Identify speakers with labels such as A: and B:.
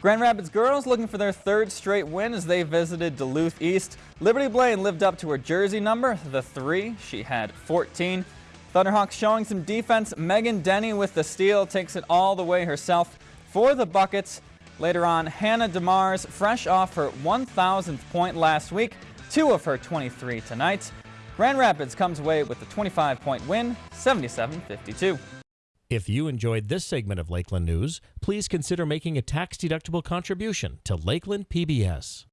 A: Grand Rapids girls looking for their third straight win as they visited Duluth East. Liberty Blaine lived up to her jersey number, the three. She had 14. Thunderhawks showing some defense. Megan Denny with the steal takes it all the way herself for the buckets. Later on, Hannah DeMars, fresh off her 1,000th point last week, two of her 23 tonight. Grand Rapids comes away with a 25-point win, 77-52.
B: If you enjoyed this segment of Lakeland News, please consider making a tax-deductible contribution to Lakeland PBS.